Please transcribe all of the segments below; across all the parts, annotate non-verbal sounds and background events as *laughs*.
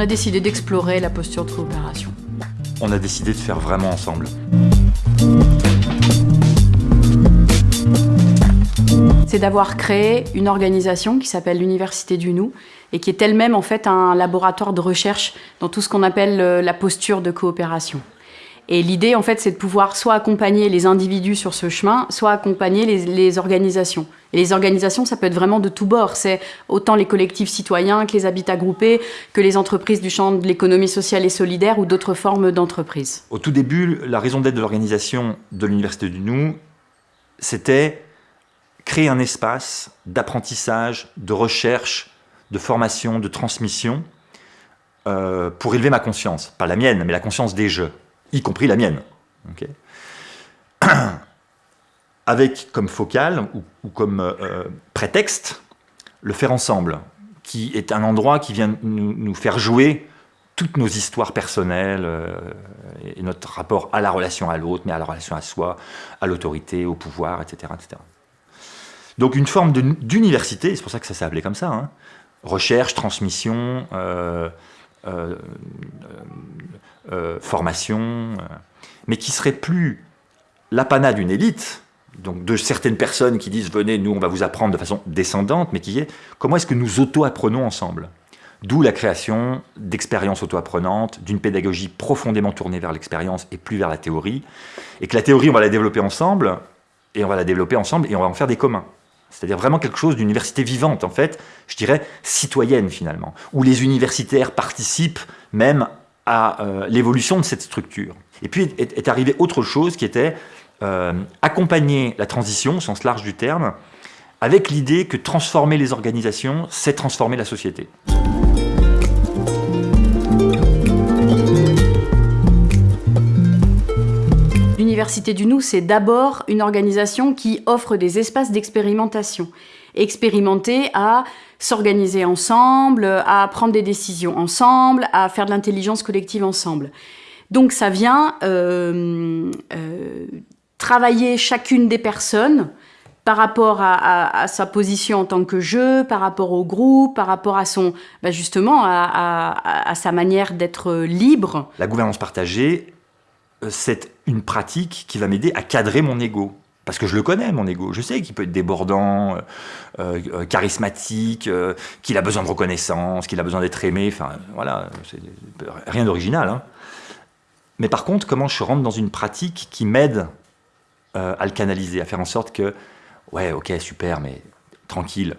a décidé d'explorer la posture de coopération. On a décidé de faire vraiment ensemble. C'est d'avoir créé une organisation qui s'appelle l'Université du Nou et qui est elle-même en fait un laboratoire de recherche dans tout ce qu'on appelle euh, la posture de coopération. Et l'idée, en fait, c'est de pouvoir soit accompagner les individus sur ce chemin, soit accompagner les, organisations. Et les organisations, ça peut être vraiment de tous bords. C'est autant les collectifs citoyens que les habitats groupés, que les entreprises du champ de l'économie sociale et solidaire ou d'autres formes d'entreprises. Au tout début, la raison d'être de l'organisation de l'Université du Nou, c'était créer un espace d'apprentissage, de recherche, de formation, de transmission, euh, pour élever ma conscience. Pas la mienne, mais la conscience des jeux y compris la mienne. *clears throat* Avec comme focale ou, comme euh, euh, prétexte le faire ensemble, qui est un endroit qui vient nous, faire jouer toutes nos histoires personnelles euh, et notre rapport à la relation à l'autre, mais à la relation à soi, à l'autorité, au pouvoir, etc., etc. Donc une forme d'université, c'est pour ça que ça s'est appelé comme ça, hein. recherche, transmission, formation, euh, mais qui serait plus l'apanat d'une élite, donc de certaines personnes qui disent « venez, nous, on va vous apprendre de façon descendante », mais qui est « comment est-ce que nous auto-apprenons ensemble ?» D'où la création d'expériences auto-apprenantes, d'une pédagogie profondément tournée vers l'expérience et plus vers la théorie, et que la théorie, on va la développer ensemble, et on va la développer ensemble, et on va en faire des communs. C'est-à-dire vraiment quelque chose d'université vivante, en fait, je dirais citoyenne finalement, où les universitaires participent même à euh, l'évolution de cette structure. Et puis est, arrivé autre chose qui était euh, accompagner la transition, au sens large du terme, avec l'idée que transformer les organisations, c'est transformer la société. L'Université du Nou, c'est d'abord une organisation qui offre des espaces d'expérimentation. Expérimenter à s'organiser ensemble, à prendre des décisions ensemble, à faire de l'intelligence collective ensemble. Donc ça vient euh, euh, travailler chacune des personnes par rapport à, sa position en tant que jeu, par rapport au groupe, par rapport à son, bah, justement, à, sa manière d'être libre. La gouvernance partagée, c'est une pratique qui va m'aider à cadrer mon ego. Parce que je le connais, mon ego. Je sais qu'il peut être débordant, euh, euh, charismatique, euh, qu'il a besoin de reconnaissance, qu'il a besoin d'être aimé. Enfin, voilà, rien d'original. Hein. Mais par contre, comment je rentre dans une pratique qui m'aide à le canaliser, à faire en sorte que, ouais, ok, super, mais tranquille,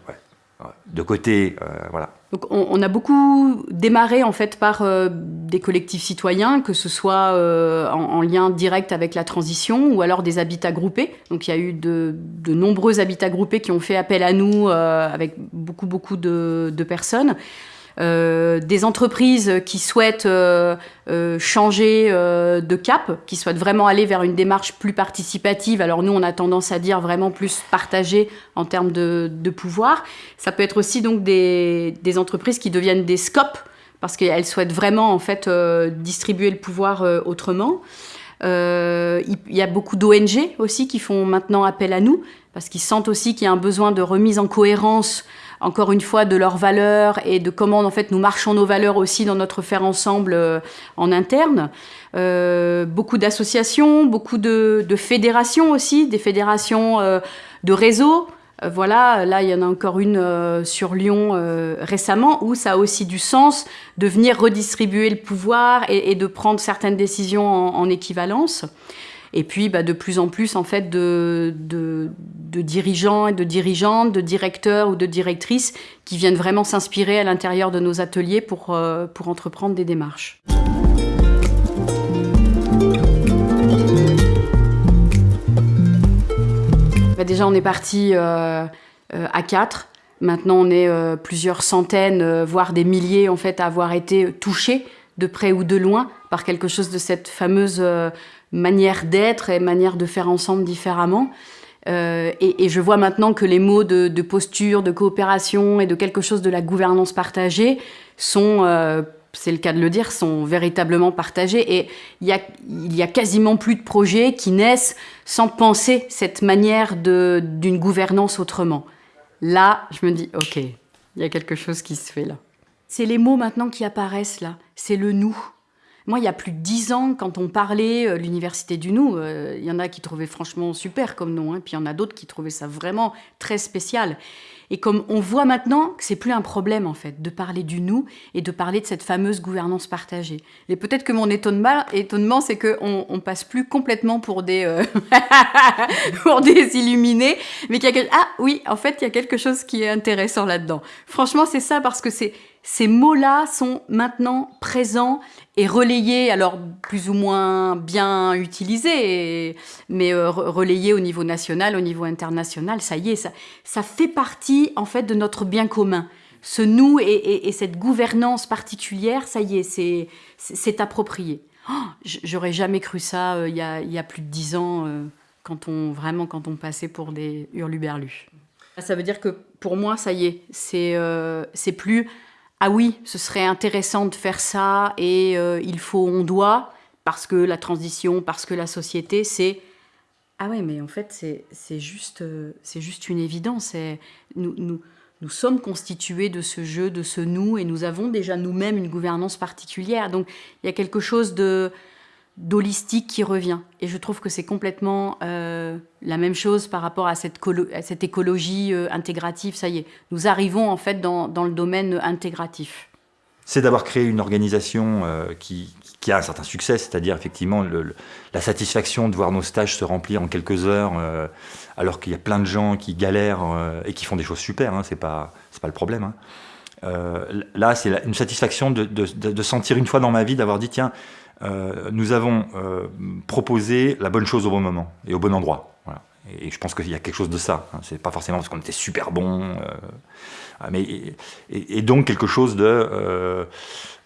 de côté, voilà. Donc on, a beaucoup démarré en fait par euh, des collectifs citoyens, que ce soit euh, en, lien direct avec la transition ou alors des habitats groupés. Donc il y a eu de, nombreux habitats groupés qui ont fait appel à nous euh, avec beaucoup beaucoup de personnes. Euh, des entreprises qui souhaitent euh, euh, changer de cap, qui souhaitent vraiment aller vers une démarche plus participative. Alors nous, on a tendance à dire vraiment plus partagée en termes de, pouvoir. Ça peut être aussi donc des, entreprises qui deviennent des scopes parce qu'elles souhaitent vraiment en fait distribuer le pouvoir autrement. Il y a beaucoup d'ONG aussi qui font maintenant appel à nous parce qu'ils sentent aussi qu'il y a un besoin de remise en cohérence encore une fois, de leurs valeurs et de comment en fait nous marchons nos valeurs aussi dans notre faire ensemble euh, en interne. Euh, beaucoup d'associations, beaucoup de, fédérations aussi, des fédérations euh, de réseaux. voilà, là il y en a encore une sur Lyon récemment où ça a aussi du sens de venir redistribuer le pouvoir et, de prendre certaines décisions en équivalence. Et puis, bah, de plus en plus, en fait, de, dirigeants et de dirigeantes, de directeurs ou de directrices qui viennent vraiment s'inspirer à l'intérieur de nos ateliers pour, euh, entreprendre des démarches. Bah, déjà, on est parti euh, euh, à quatre. Maintenant, on est plusieurs centaines, voire des milliers, en fait, à avoir été touchés de près ou de loin par quelque chose de cette fameuse manière d'être et manière de faire ensemble différemment. Euh, et, je vois maintenant que les mots de, posture, de coopération et de quelque chose de la gouvernance partagée sont, euh, c'est le cas de le dire, sont véritablement partagés. Et il y a, il y a quasiment plus de projets qui naissent sans penser cette manière d'une gouvernance autrement. Là, je me dis, ok, il y a quelque chose qui se fait là. C'est les mots maintenant qui apparaissent là, c'est le nous. Moi, il y a plus de dix ans, quand on parlait euh, l'université du nous, euh, il y en a qui trouvaient franchement super comme nom, hein, puis il y en a d'autres qui trouvaient ça vraiment très spécial. Et comme on voit maintenant que c'est plus un problème en fait de parler du nous et de parler de cette fameuse gouvernance partagée. Et peut-être que mon étonnement, c'est qu'on on passe plus complètement pour des euh, *laughs* pour illuminés, mais qu'il y a ah oui en fait il y a quelque chose qui est intéressant là-dedans. Franchement c'est ça parce que c'est ces mots-là sont maintenant présents et relayés, alors plus ou moins bien utilisés, mais euh, relayés au niveau national, au niveau international, ça y est, ça, fait partie en fait de notre bien commun. Ce nous et, cette gouvernance particulière, ça y est, c'est approprié. Oh, j'aurais jamais cru ça euh, il, y a, plus de dix ans, euh, quand on, vraiment quand on passait pour des hurluberlus. Ça veut dire que pour moi, ça y est, c'est plus ah oui, ce serait intéressant de faire ça et euh, il faut, on doit, parce que la transition, parce que la société, c'est... Ah ouais, mais en fait, c'est juste, euh, juste une évidence. Nous, nous, nous sommes constitués de ce jeu, de ce nous, et nous avons déjà nous-mêmes une gouvernance particulière. Donc, il y a quelque chose de d'holistique qui revient. Et je trouve que c'est complètement euh, la même chose par rapport à cette, cette écologie euh, intégrative. Ça y est, nous arrivons en fait dans, dans le domaine intégratif. C'est d'avoir créé une organisation euh, qui, qui, a un certain succès, c'est-à-dire effectivement la satisfaction de voir nos stages se remplir en quelques heures, alors qu'il y a plein de gens qui galèrent et qui font des choses super, hein, c'est pas, pas le problème. Hein. là, c'est une satisfaction de, de sentir une fois dans ma vie d'avoir dit, tiens, euh, nous avons euh, proposé la bonne chose au bon moment et au bon endroit. Et je pense qu'il y a quelque chose de ça. Hein. C'est pas forcément parce qu'on était super bon, euh, mais et, donc quelque chose de,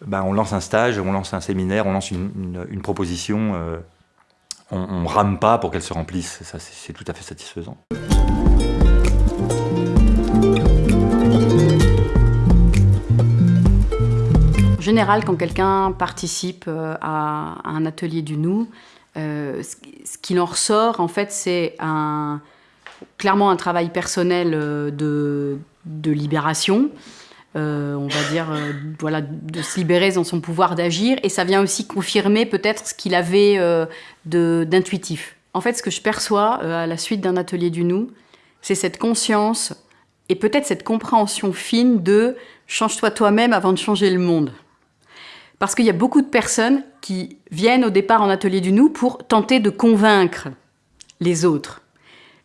ben on lance un stage, on lance un séminaire, on lance une, proposition. on, on rame pas pour qu'elle se remplisse. Ça, c'est tout à fait satisfaisant. Général, quand quelqu'un participe euh, à, un atelier du nous, euh, ce qu'il en ressort, en fait, c'est clairement un travail personnel euh, de, de libération, on va dire, voilà, de se libérer dans son pouvoir d'agir, et ça vient aussi confirmer peut-être ce qu'il avait d'intuitif. En fait, ce que je perçois à la suite d'un atelier du nous, c'est cette conscience et peut-être cette compréhension fine de change-toi toi-même avant de changer le monde. Parce qu'il y a beaucoup de personnes qui viennent au départ en atelier du nous pour tenter de convaincre les autres.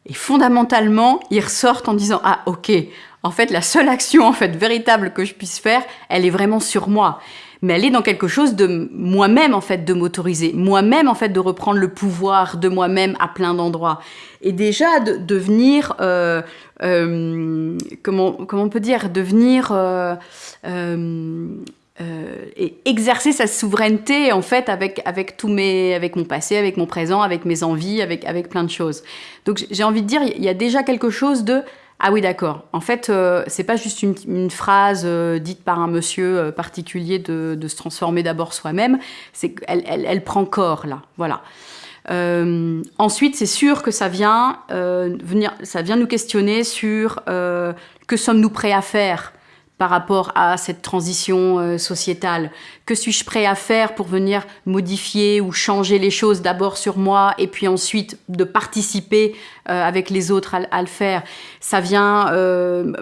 Et fondamentalement, ils ressortent en disant « Ah, ok, en fait, la seule action en fait véritable que je puisse faire, elle est vraiment sur moi. Mais elle est dans quelque chose de moi-même, en fait, de m'autoriser. Moi-même, en fait, de reprendre le pouvoir de moi-même à plein d'endroits. Et déjà, de devenir... Euh, euh, comment, comment on peut dire Devenir... Euh, euh, et exercer sa souveraineté en fait avec avec tous mes avec mon passé, avec mon présent, avec mes envies, avec avec plein de choses. Donc j'ai envie de dire il y a déjà quelque chose de ah oui d'accord. En fait euh, c'est pas juste une, phrase euh, dite par un monsieur euh, particulier de, de, se transformer d'abord soi-même. C'est elle, elle, elle, prend corps là. Voilà. ensuite, c'est sûr que ça vient venir, ça vient nous questionner sur que sommes-nous prêts à faire par rapport à cette transition euh, sociétale. Que suis-je prêt à faire pour venir modifier ou changer les choses d'abord sur moi et puis ensuite de participer avec les autres à, le faire Ça vient euh,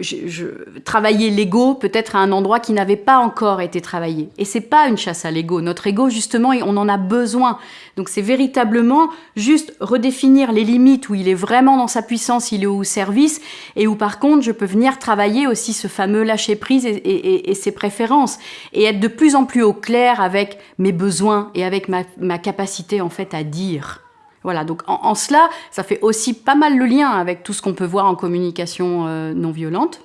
je, travailler l'ego peut-être à un endroit qui n'avait pas encore été travaillé. Et c'est pas une chasse à l'ego. Notre ego, justement, on en a besoin. Donc c'est véritablement juste redéfinir les limites où il est vraiment dans sa puissance, il est au service, et où par contre je peux venir travailler aussi ce fameux lâcher prise et, ses préférences, et être de plus en plus au clair avec mes besoins et avec ma, capacité en fait à dire. Voilà, donc en, cela, ça fait aussi pas mal le lien avec tout ce qu'on peut voir en communication euh, non violente.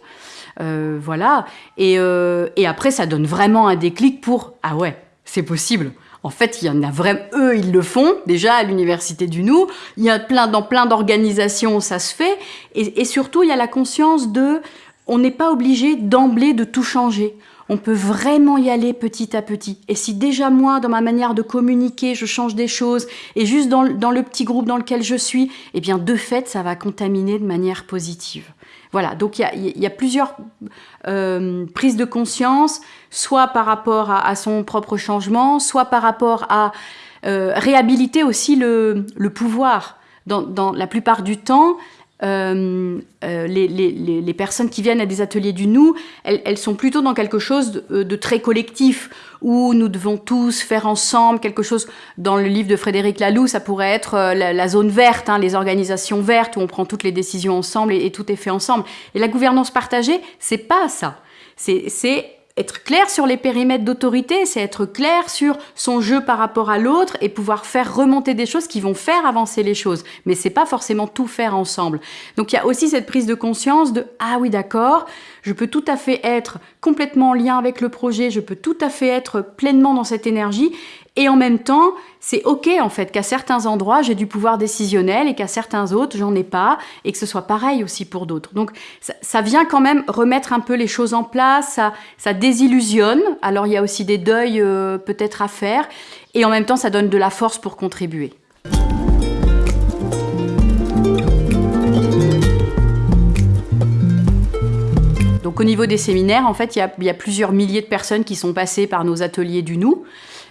Euh, voilà, et, euh, et après ça donne vraiment un déclic pour « Ah ouais, c'est possible !» En fait, il y en a vraiment, eux, ils le font, déjà à l'Université du Nou. Il y a plein, dans plein d'organisations, ça se fait. Et, surtout, il y a la conscience de, on n'est pas obligé d'emblée de tout changer. On peut vraiment y aller petit à petit. Et si déjà moi, dans ma manière de communiquer, je change des choses, et juste dans, le petit groupe dans lequel je suis, eh bien de fait, ça va contaminer de manière positive. Voilà, donc il y a, plusieurs euh, prises de conscience, soit par rapport à, son propre changement, soit par rapport à euh, réhabiliter aussi le, pouvoir. Dans, la plupart du temps, euh, les, personnes qui viennent à des ateliers du nous, elles, sont plutôt dans quelque chose de, très collectif, où nous devons tous faire ensemble quelque chose. Dans le livre de Frédéric Laloux, ça pourrait être la, zone verte, hein, les organisations vertes, où on prend toutes les décisions ensemble et, et tout est fait ensemble. Et la gouvernance partagée, c'est pas ça. C'est être clair sur les périmètres d'autorité, c'est être clair sur son jeu par rapport à l'autre et pouvoir faire remonter des choses qui vont faire avancer les choses. Mais c'est pas forcément tout faire ensemble. Donc il y a aussi cette prise de conscience de ah oui d'accord, je peux tout à fait être complètement en lien avec le projet, je peux tout à fait être pleinement dans cette énergie et en même temps, c'est OK en fait qu'à certains endroits, j'ai du pouvoir décisionnel et qu'à certains autres, j'en ai pas et que ce soit pareil aussi pour d'autres. Donc ça, vient quand même remettre un peu les choses en place, ça, désillusionne. Alors il y a aussi des deuils euh, peut-être à faire et en même temps, ça donne de la force pour contribuer. Donc au niveau des séminaires, en fait, il y, il y a plusieurs milliers de personnes qui sont passées par nos ateliers du nous.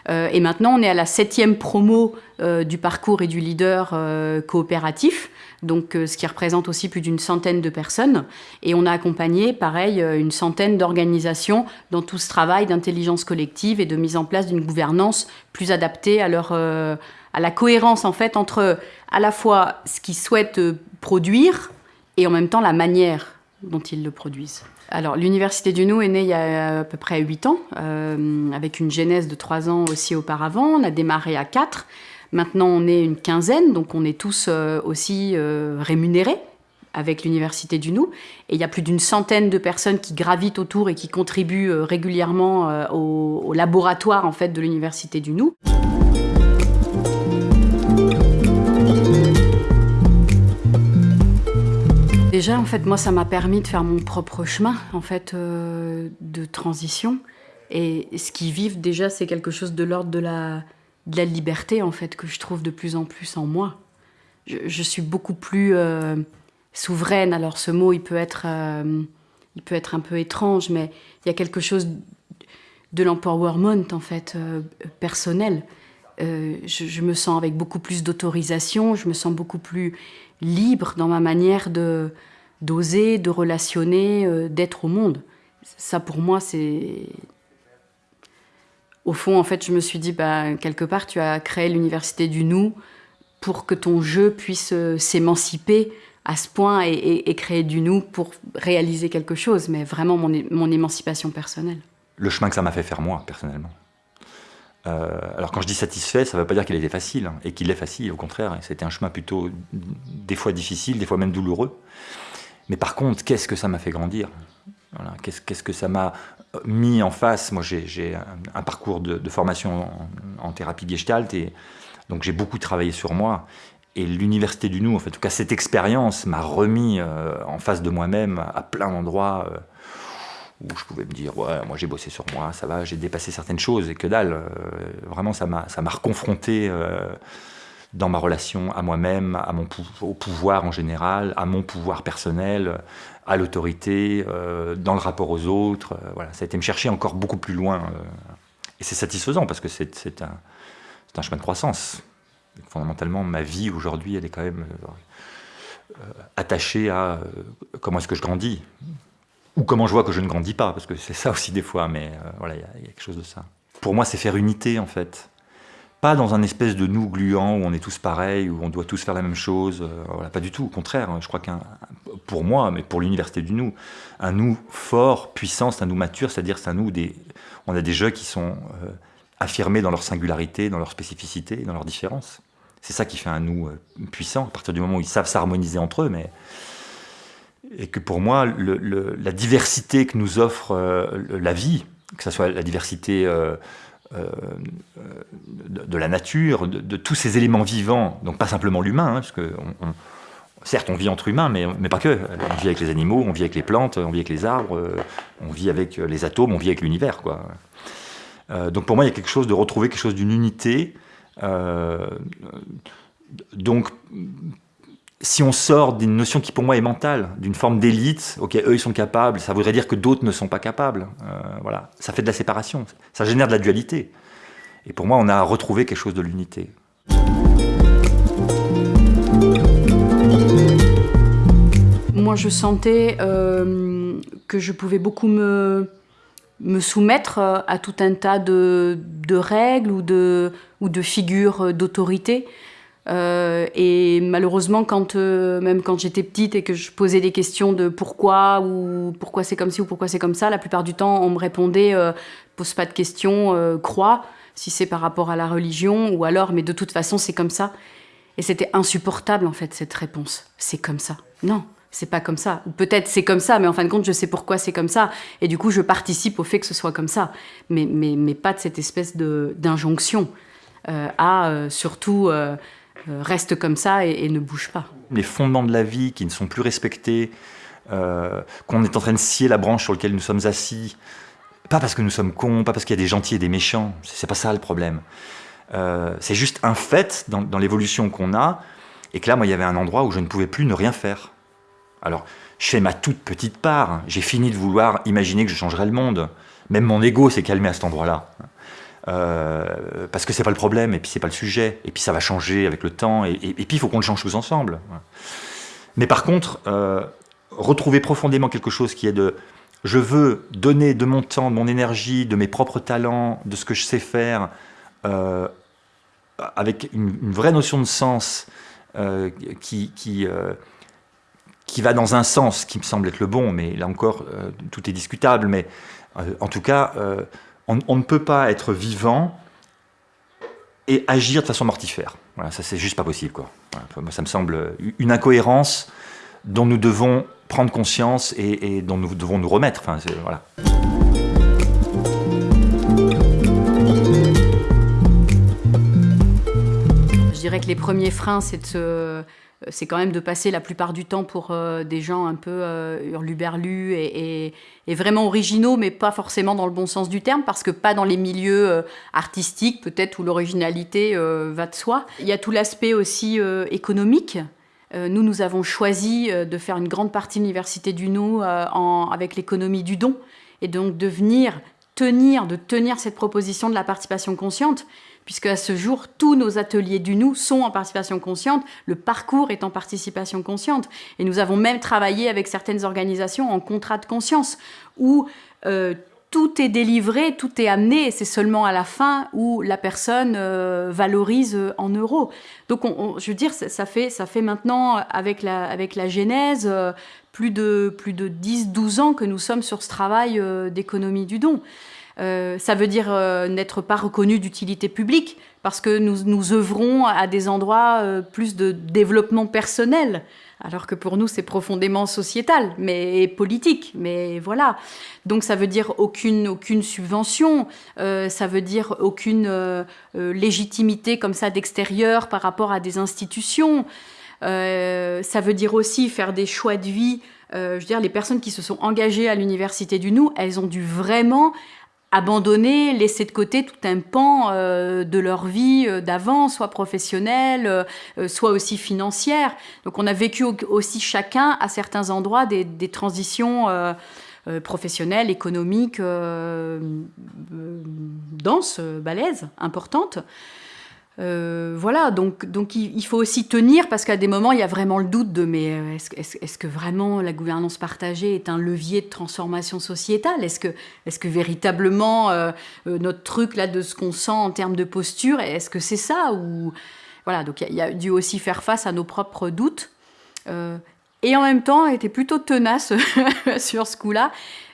Euh, et maintenant, on est à la septième promo euh, du parcours et du leader euh, coopératif, donc ce qui représente aussi plus d'une centaine de personnes. Et on a accompagné, pareil, une centaine d'organisations dans tout ce travail d'intelligence collective et de mise en place d'une gouvernance plus adaptée à leur à la cohérence en fait entre à la fois ce qu'ils souhaitent produire et en même temps la manière dont ils le produisent. Alors, l'Université du Nou est née il y a à peu près 8 ans, euh, avec une genèse de 3 ans aussi auparavant. On a démarré à 4. Maintenant, on est une quinzaine, donc on est tous euh, aussi euh, rémunérés avec l'Université du Nou. Et il y a plus d'une centaine de personnes qui gravitent autour et qui contribuent régulièrement au, au, laboratoire en fait, de l'Université du Nou. Déjà, en fait, moi, ça m'a permis de faire mon propre chemin, en fait, euh, de transition. Et ce qui vivent déjà, c'est quelque chose de l'ordre de la, liberté, en fait, que je trouve de plus en plus en moi. Je, suis beaucoup plus euh, souveraine. Alors, ce mot, il peut être, euh, il peut être un peu étrange, mais il y a quelque chose de l'empowerment, en fait, personnel. Je, me sens avec beaucoup plus d'autorisation, je me sens beaucoup plus libre dans ma manière de d'oser, de relationner, euh, d'être au monde. Ça, pour moi, c'est... Au fond, en fait, je me suis dit, bah, quelque part, tu as créé l'université du nous pour que ton jeu puisse euh, s'émanciper à ce point et, créer du nous pour réaliser quelque chose, mais vraiment mon, mon émancipation personnelle. Le chemin que ça m'a fait faire moi, personnellement. Euh, alors quand je dis satisfait, ça ne veut pas dire qu'il était facile, hein, et qu'il est facile, au contraire. C'était un chemin plutôt des fois difficile, des fois même douloureux. Mais par contre, qu'est-ce que ça m'a fait grandir? Qu'est-ce que ça m'a mis en face? Moi, j'ai un, parcours de, formation en, thérapie gestalt, et donc j'ai beaucoup travaillé sur moi. Et l'université du nous, en, en tout cas cette expérience, m'a remis euh, en face de moi-même à plein d'endroits. Euh, où je pouvais me dire, ouais, moi j'ai bossé sur moi, ça va, j'ai dépassé certaines choses et que dalle. Euh, vraiment, ça m'a reconfronté euh, dans ma relation à moi-même, au pouvoir en général, à mon pouvoir personnel, à l'autorité, euh, dans le rapport aux autres. voilà, ça a été me chercher encore beaucoup plus loin. et c'est satisfaisant parce que c'est un, chemin de croissance. Fondamentalement, ma vie aujourd'hui, elle est quand même attachée à comment est-ce que je grandis ou comment je vois que je ne grandis pas, parce que c'est ça aussi des fois, mais euh, voilà, il y, a quelque chose de ça. Pour moi, c'est faire unité, en fait. Pas dans un espèce de nous gluant où on est tous pareils, où on doit tous faire la même chose. Euh, voilà, pas du tout, au contraire. Hein. Je crois qu'un, pour moi, mais pour l'université du nous, un nous fort, puissant, c'est un nous mature, c'est-à-dire c'est un nous des... On a des jeux qui sont euh, affirmés dans leur singularité, dans leur spécificité, dans leur différence. C'est ça qui fait un nous puissant, à partir du moment où ils savent s'harmoniser entre eux, mais et que pour moi, la diversité que nous offre euh, la vie, que ce soit la diversité euh, euh, de, la nature, de, tous ces éléments vivants, donc pas simplement l'humain, hein, parce que certes on vit entre humains, mais, mais, pas que. On vit avec les animaux, on vit avec les plantes, on vit avec les arbres, on vit avec les atomes, on vit avec l'univers. quoi. donc pour moi, il y a quelque chose de retrouver quelque chose d'une unité. donc si on sort d'une notion qui pour moi est mentale, d'une forme d'élite, ok, eux ils sont capables, ça voudrait dire que d'autres ne sont pas capables. Euh, voilà, ça fait de la séparation, ça génère de la dualité. Et pour moi, on a retrouvé quelque chose de l'unité. Moi, je sentais euh, que je pouvais beaucoup me, me soumettre à tout un tas de, règles ou de figures d'autorité. Euh, et malheureusement, quand, euh, même quand j'étais petite et que je posais des questions de pourquoi ou pourquoi c'est comme ci ou pourquoi c'est comme ça, la plupart du temps, on me répondait euh, pose pas de questions, euh, crois, si c'est par rapport à la religion ou alors, mais de toute façon, c'est comme ça. Et c'était insupportable en fait cette réponse. C'est comme ça. Non, c'est pas comme ça. Ou peut-être c'est comme ça, mais en fin de compte, je sais pourquoi c'est comme ça. Et du coup, je participe au fait que ce soit comme ça. Mais, mais, mais pas de cette espèce d'injonction à surtout reste comme ça et, ne bouge pas. Les fondements de la vie qui ne sont plus respectés, euh, qu'on est en train de scier la branche sur laquelle nous sommes assis, pas parce que nous sommes cons, pas parce qu'il y a des gentils et des méchants, c'est pas ça le problème. Euh, c'est juste un fait dans, dans l'évolution qu'on a, et que là, moi, il y avait un endroit où je ne pouvais plus ne rien faire. Alors, je fais ma toute petite part, j'ai fini de vouloir imaginer que je changerais le monde. Même mon ego s'est calmé à cet endroit-là. Euh, parce que c'est pas le problème, et puis c'est pas le sujet, et puis ça va changer avec le temps, et, puis il faut qu'on le change tous ensemble. Mais par contre, euh, retrouver profondément quelque chose qui est de je veux donner de mon temps, de mon énergie, de mes propres talents, de ce que je sais faire, euh, avec une, vraie notion de sens qui, qui, qui, va dans un sens qui me semble être le bon, mais là encore, tout est discutable, mais en tout cas, on, ne peut pas être vivant et agir de façon mortifère. Ça c'est juste pas possible. Quoi. ça me semble une incohérence dont nous devons prendre conscience et, dont nous devons nous remettre. Enfin, voilà. Je dirais que les premiers freins, c'est de c'est quand même de passer la plupart du temps pour euh, des gens un peu euh, hurluberlus et, vraiment originaux, mais pas forcément dans le bon sens du terme, parce que pas dans les milieux artistiques, peut-être, où l'originalité va de soi. Il y a tout l'aspect aussi économique. nous, nous avons choisi de faire une grande partie de l'Université du Nou avec l'économie du don, et donc de venir tenir, de tenir cette proposition de la participation consciente, puisque à ce jour, tous nos ateliers du nous sont en participation consciente, le parcours est en participation consciente. Et nous avons même travaillé avec certaines organisations en contrat de conscience, où euh, tout est délivré, tout est amené, et c'est seulement à la fin où la personne euh, valorise en euros. Donc, je veux dire, ça, fait, maintenant, avec la, avec la Genèse, euh, plus de, plus de 10-12 ans que nous sommes sur ce travail d'économie du don. Euh, ça veut dire euh, n'être pas reconnu d'utilité publique, parce que nous, nous œuvrons à des endroits euh, plus de développement personnel, alors que pour nous c'est profondément sociétal, mais politique, mais voilà. Donc ça veut dire aucune, aucune subvention, ça veut dire aucune légitimité comme ça d'extérieur par rapport à des institutions. ça veut dire aussi faire des choix de vie. je veux dire, les personnes qui se sont engagées à l'Université du Nou, elles ont dû vraiment abandonner, laisser de côté tout un pan euh, de leur vie euh, d'avant, soit professionnelle, euh, soit aussi financière. Donc on a vécu aussi chacun à certains endroits des, des transitions professionnelles, économiques, denses, balèzes, importantes. Euh, voilà, donc, donc il, faut aussi tenir parce qu'à des moments, il y a vraiment le doute de mais euh, est-ce que vraiment la gouvernance partagée est un levier de transformation sociétale? Est-ce que, que véritablement euh, notre truc là de ce qu'on sent en termes de posture, est-ce que c'est ça ou Voilà, donc il y, a dû aussi faire face à nos propres doutes. et en même temps, était plutôt tenace *laughs* sur ce coup-là.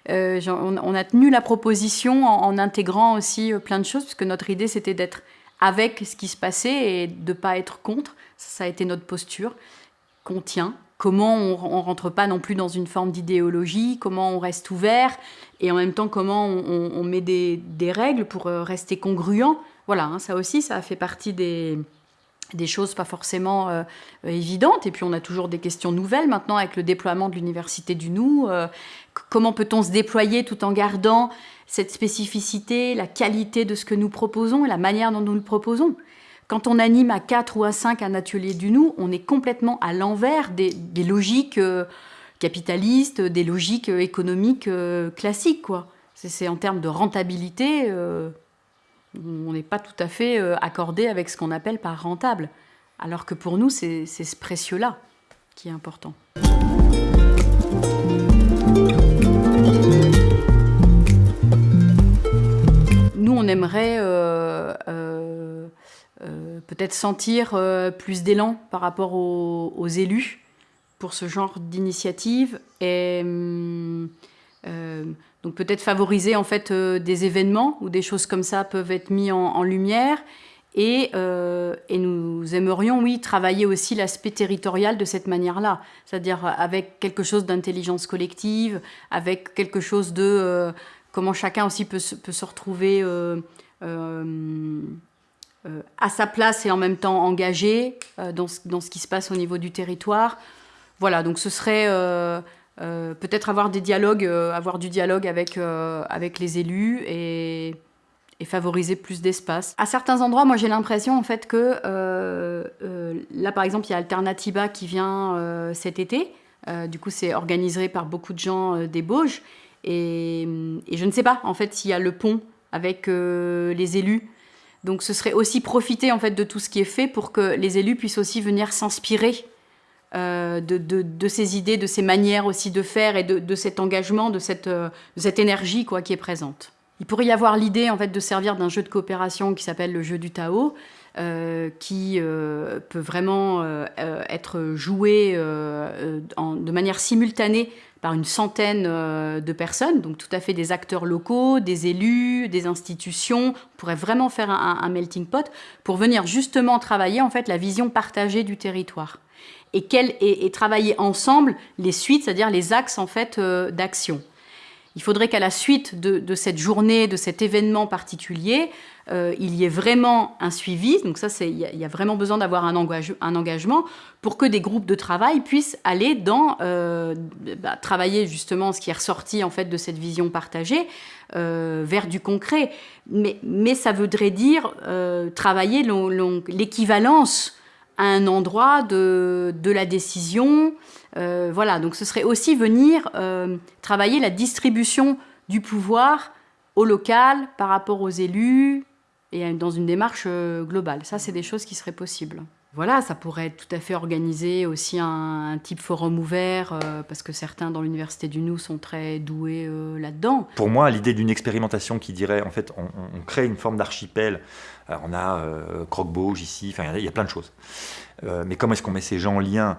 On, a tenu la proposition en, en intégrant aussi plein de choses, puisque notre idée c'était d'être avec ce qui se passait et de ne pas être contre. Ça, a été notre posture qu'on tient. Comment on ne rentre pas non plus dans une forme d'idéologie, comment on reste ouvert, et en même temps comment on, met des, règles pour euh, rester congruent. Voilà, hein, ça aussi, ça a fait partie des, des choses pas forcément euh, évidentes. Et puis on a toujours des questions nouvelles maintenant avec le déploiement de l'Université du Nou. Euh, comment peut-on se déployer tout en gardant cette spécificité, la qualité de ce que nous proposons et la manière dont nous le proposons? Quand on anime à 4 ou à 5 un atelier du nous, on est complètement à l'envers des, logiques euh, capitalistes, des logiques euh, économiques classiques. C'est, en termes de rentabilité, on n'est pas tout à fait accordé avec ce qu'on appelle par rentable. Alors que pour nous, c'est, ce précieux-là qui est important. Nous, on aimerait euh, euh, euh, peut-être sentir plus d'élan par rapport aux, élus pour ce genre d'initiative et donc peut-être favoriser en fait des événements où des choses comme ça peuvent être mis en lumière euh, et, nous aimerions, oui, travailler aussi l'aspect territorial de cette manière-là, c'est-à-dire avec quelque chose d'intelligence collective, avec quelque chose de euh, comment chacun aussi peut, se retrouver euh, à sa place et en même temps engagé dans, ce, qui se passe au niveau du territoire. Voilà, donc ce serait peut-être avoir des dialogues, avoir du dialogue avec, avec les élus et favoriser plus d'espace. À certains endroits, moi j'ai l'impression en fait que euh, euh, là par exemple il y a Alternativa qui vient euh, cet été. du coup c'est organisé par beaucoup de gens des Bauges et, et, je ne sais pas en fait s'il y a le pont avec les élus. Donc ce serait aussi profiter en fait de tout ce qui est fait pour que les élus puissent aussi venir s'inspirer de, de, de, ces idées, de ces manières aussi de faire et de, de cet engagement, de cette, de cette énergie quoi, qui est présente. Il pourrait y avoir l'idée en fait de servir d'un jeu de coopération qui s'appelle le jeu du Tao, euh, qui euh, peut vraiment euh, être joué de manière simultanée par une centaine de personnes, donc tout à fait des acteurs locaux, des élus, des institutions. On pourrait vraiment faire un, melting pot pour venir justement travailler en fait la vision partagée du territoire et, et travailler ensemble les suites, c'est-à-dire les axes en fait d'action. Il faudrait qu'à la suite de, cette journée, de cet événement particulier, euh, il y ait vraiment un suivi. Donc ça, il y, a vraiment besoin d'avoir un, engagement pour que des groupes de travail puissent aller dans euh, bah, travailler justement ce qui est ressorti en fait de cette vision partagée euh, vers du concret. Mais, ça voudrait dire travailler l'équivalence à un endroit de la décision, euh, voilà, donc ce serait aussi venir euh, travailler la distribution du pouvoir au local par rapport aux élus et dans une démarche euh, globale. Ça, c'est des choses qui seraient possibles. Voilà, ça pourrait être tout à fait organisé aussi un, type forum ouvert, parce que certains dans l'Université du Nou sont très doués là-dedans. Pour moi, l'idée d'une expérimentation qui dirait, en fait, on, crée une forme d'archipel. On a Croque-Bauge ici, il y, a plein de choses. mais comment est-ce qu'on met ces gens en lien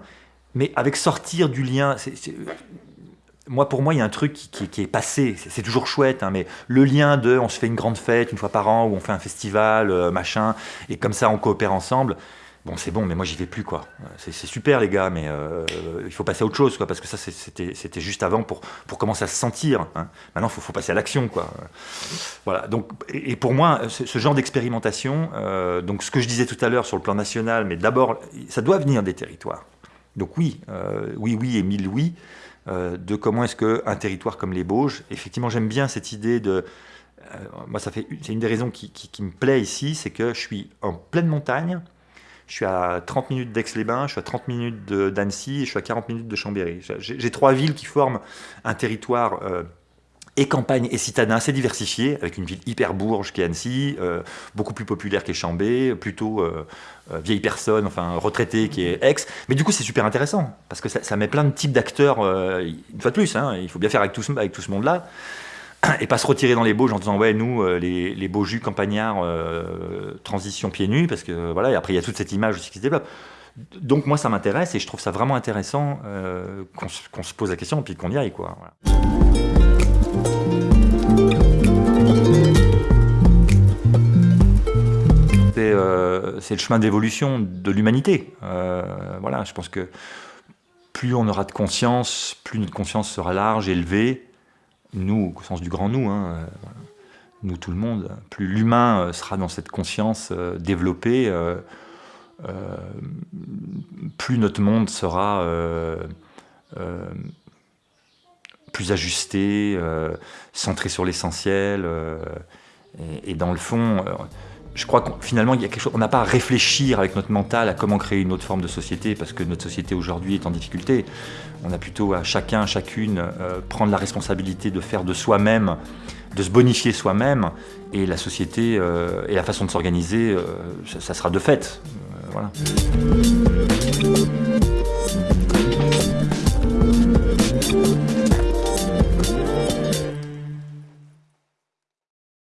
mais avec sortir du lien, moi pour moi il y a un truc qui, est passé, c'est toujours chouette, hein, mais le lien de on se fait une grande fête une fois par an, ou on fait un festival, euh, machin, et comme ça on coopère ensemble, bon c'est bon, mais moi j'y vais plus quoi. C'est super les gars, mais euh, il faut passer à autre chose quoi, parce que ça c'était juste avant pour, pour commencer à se sentir. Hein. Maintenant il faut, passer à l'action quoi. Voilà, donc, et, pour moi ce, genre d'expérimentation, euh, donc ce que je disais tout à l'heure sur le plan national, mais d'abord ça doit venir des territoires. Donc oui, euh, oui, oui et mille oui, euh, de comment est-ce qu'un territoire comme les Bauges, effectivement j'aime bien cette idée de... Euh, moi ça fait, c'est une des raisons qui, me plaît ici, c'est que je suis en pleine montagne, je suis à 30 minutes d'Aix-les-Bains, je suis à 30 minutes d'Annecy je suis à 40 minutes de Chambéry. J'ai trois villes qui forment un territoire et campagne et citadin assez diversifié, avec une ville hyper bourge qui est Annecy, euh, beaucoup plus populaire qu'est Chambé, plutôt euh, euh, vieille personne, enfin retraité qui est Aix. Mais du coup, c'est super intéressant, parce que ça, met plein de types d'acteurs, une fois de plus, hein, il faut bien faire avec tout ce, monde-là, et pas se retirer dans les Bauges en disant, ouais, nous, les, les jus campagnards, transition pieds nus, parce que voilà, et après, il y a toute cette image aussi qui se développe. Donc moi, ça m'intéresse, et je trouve ça vraiment intéressant qu'on se pose la question, et puis qu'on y aille, quoi. C'est le chemin d'évolution de l'humanité. Euh, voilà, je pense que plus on aura de conscience, plus notre conscience sera large, élevée, nous, au sens du grand nous, hein, euh, nous tout le monde, plus l'humain sera dans cette conscience développée, plus notre monde sera plus ajusté, centré sur l'essentiel, et, dans le fond, je crois qu'on finalement, il y a quelque chose, on n'a pas à réfléchir avec notre mental à comment créer une autre forme de société, parce que notre société aujourd'hui est en difficulté. On a plutôt à chacun, chacune, euh, prendre la responsabilité de faire de soi-même, de se bonifier soi-même, et la société euh, et la façon de s'organiser, euh, ça, ça, sera de fait. voilà.